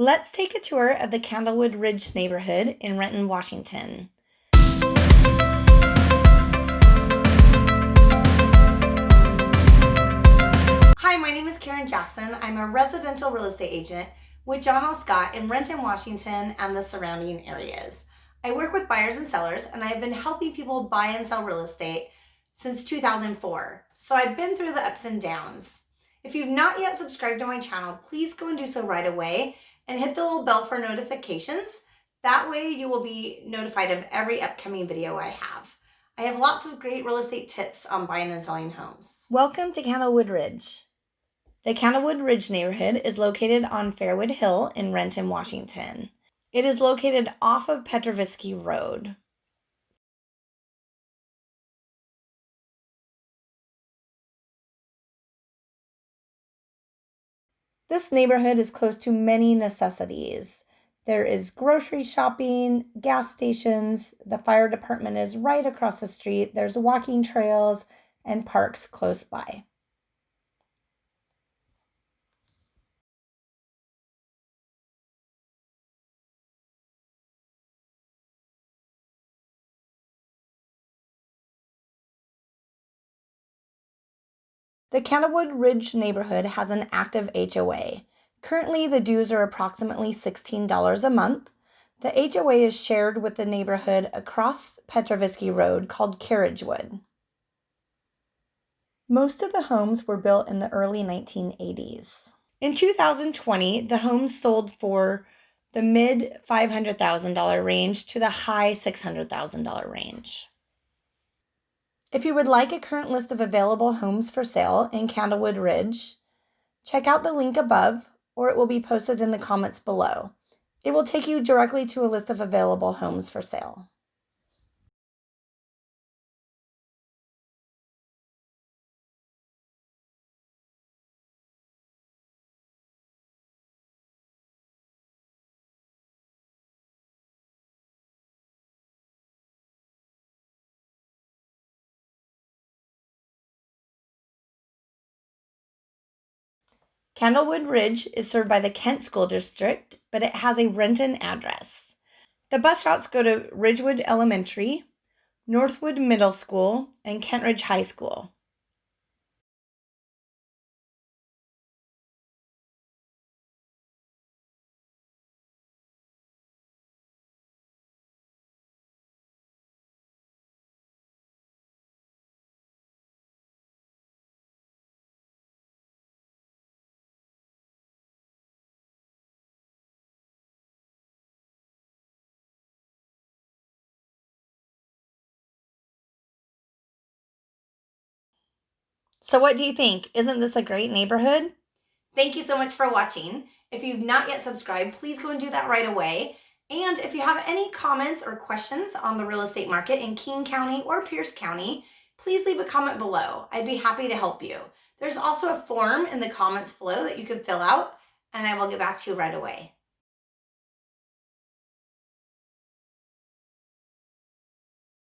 Let's take a tour of the Candlewood Ridge neighborhood in Renton, Washington. Hi, my name is Karen Jackson. I'm a residential real estate agent with John L. Scott in Renton, Washington and the surrounding areas. I work with buyers and sellers and I have been helping people buy and sell real estate since 2004. So I've been through the ups and downs. If you've not yet subscribed to my channel, please go and do so right away and hit the little bell for notifications. That way you will be notified of every upcoming video I have. I have lots of great real estate tips on buying and selling homes. Welcome to Candlewood Ridge. The Candlewood Ridge neighborhood is located on Fairwood Hill in Renton, Washington. It is located off of Petrovitsky Road. This neighborhood is close to many necessities. There is grocery shopping, gas stations, the fire department is right across the street, there's walking trails, and parks close by. The Candlewood Ridge neighborhood has an active HOA. Currently, the dues are approximately $16 a month. The HOA is shared with the neighborhood across Petrovitsky Road called Carriagewood. Most of the homes were built in the early 1980s. In 2020, the homes sold for the mid $500,000 range to the high $600,000 range. If you would like a current list of available homes for sale in Candlewood Ridge, check out the link above or it will be posted in the comments below. It will take you directly to a list of available homes for sale. Candlewood Ridge is served by the Kent School District, but it has a Renton address. The bus routes go to Ridgewood Elementary, Northwood Middle School, and Kentridge High School. So what do you think? Isn't this a great neighborhood? Thank you so much for watching. If you've not yet subscribed, please go and do that right away. And if you have any comments or questions on the real estate market in King County or Pierce County, please leave a comment below. I'd be happy to help you. There's also a form in the comments below that you can fill out and I will get back to you right away.